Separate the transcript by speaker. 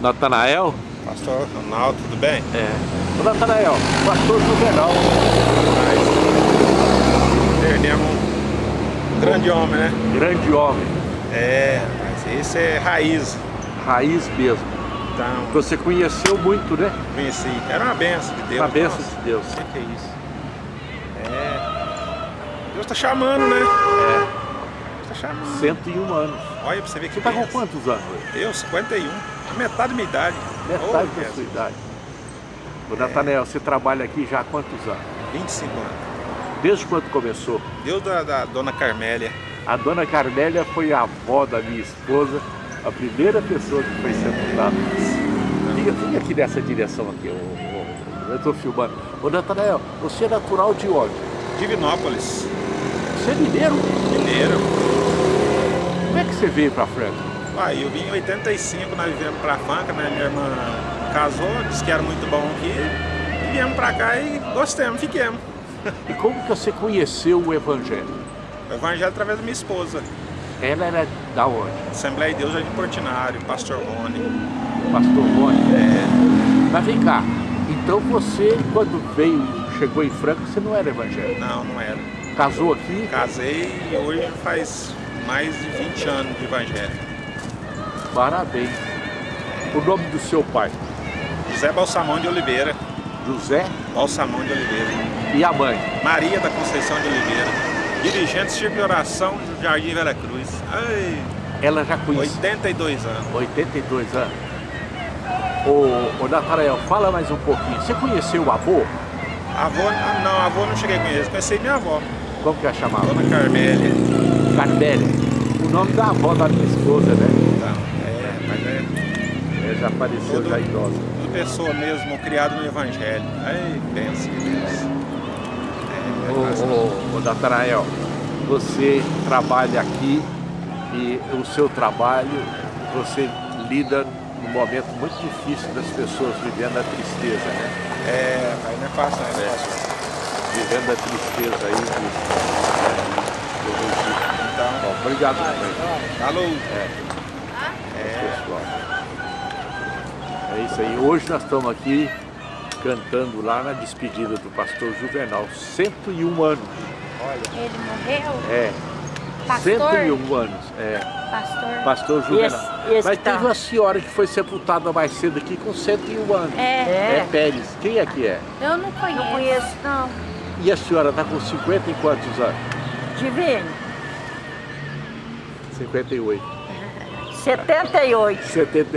Speaker 1: Natanael?
Speaker 2: Pastor Ronaldo, tudo bem?
Speaker 1: É. Ô Natanael, pastor Juvenal.
Speaker 2: Perdemos um grande homem, né?
Speaker 1: Grande homem.
Speaker 2: É, mas esse é raiz.
Speaker 1: Raiz mesmo.
Speaker 2: Então,
Speaker 1: Você conheceu muito, né?
Speaker 2: conheci. Era uma benção de Deus.
Speaker 1: Uma benção
Speaker 2: Nossa,
Speaker 1: de Deus.
Speaker 2: O que, que é isso? É. Deus tá chamando, né?
Speaker 1: É.
Speaker 2: Chamando.
Speaker 1: 101 anos.
Speaker 2: Olha pra você ver que
Speaker 1: Você tá com quantos anos?
Speaker 2: Eu, 51. A metade da minha idade.
Speaker 1: Metade
Speaker 2: Oh,
Speaker 1: da sua idade. Ô Natanael, você trabalha aqui já há quantos anos?
Speaker 2: 25 anos.
Speaker 1: Desde quando começou?
Speaker 2: Deus da, da dona Carmélia.
Speaker 1: A dona Carmélia foi a avó da minha esposa, a primeira pessoa que foi sepultada. Fica, fica aqui nessa direção aqui, ô, eu estou filmando. Ô Natanael, você é natural de onde?
Speaker 2: Divinópolis.
Speaker 1: Você é mineiro?
Speaker 2: Mineiro.
Speaker 1: Você veio para Franca?
Speaker 2: Aí eu vim em 85, nós viemos pra Franca, né? Minha irmã casou, disse que era muito bom aqui. E viemos pra cá e gostamos, fiquemos.
Speaker 1: E como que você conheceu o Evangelho?
Speaker 2: O evangelho através da minha esposa.
Speaker 1: Ela era da onde?
Speaker 2: Assembleia de Deus Jardim Portinário, Pastor Rony.
Speaker 1: Pastor Rony?
Speaker 2: É,
Speaker 1: Mas vem cá, então você, quando veio, chegou em Franca, você não era evangélico?
Speaker 2: não, não era.
Speaker 1: Casou aqui?
Speaker 2: Casei e hoje faz mais de 20 anos de evangelho.
Speaker 1: Parabéns. O nome do seu pai?
Speaker 2: José Balsamão de Oliveira.
Speaker 1: José
Speaker 2: Balsamão de Oliveira.
Speaker 1: e a mãe?
Speaker 2: Maria da Conceição de Oliveira. Dirigente Círculo de Oração do Jardim Vera Cruz. Ai,
Speaker 1: Ela já conhecia.
Speaker 2: 82 anos.
Speaker 1: 82 anos. Ô, ô Natanael, fala mais um pouquinho. Você conheceu o avô?
Speaker 2: Avô, não, avô não cheguei a conhecer, conheci minha avó,
Speaker 1: Como que ela chamava?
Speaker 2: Dona Carmélia.
Speaker 1: Carmélia. O nome da avó da minha esposa, né?
Speaker 2: Então, é, mas é
Speaker 1: Ela já
Speaker 2: Todo-
Speaker 1: já idosa.
Speaker 2: tudo pessoa mesmo, criada no Evangelho. Ai, pensa que Deus. É,
Speaker 1: Ô,
Speaker 2: mas-
Speaker 1: ô, ô Natanael, você trabalha aqui e o seu trabalho, você lida num momento muito difícil das pessoas vivendo a tristeza, né?
Speaker 2: é, mas não é fácil, não é fácil.
Speaker 1: Vivendo a tristeza aí. de- do- do Egito.
Speaker 2: Então,
Speaker 1: Bom, obrigado também.
Speaker 2: falou.
Speaker 1: pessoal. É isso aí. Hoje nós estamos aqui cantando lá na despedida do pastor Juvenal. 101 anos.
Speaker 3: Ele morreu?
Speaker 1: É.
Speaker 3: Pastor?
Speaker 1: 101 anos. É.
Speaker 3: Pastor?
Speaker 1: Pastor Juvenal.
Speaker 3: Esse- esse
Speaker 1: Mas
Speaker 3: que tá-
Speaker 1: teve uma senhora que foi sepultada mais cedo aqui com 101 anos.
Speaker 3: É.
Speaker 1: É Pérez. Quem é que é?
Speaker 3: Eu não conheço.
Speaker 4: Não conheço, não.
Speaker 1: E a senhora está com 50 e quantos anos?
Speaker 4: Divino.
Speaker 1: 58.
Speaker 4: 78.
Speaker 1: 70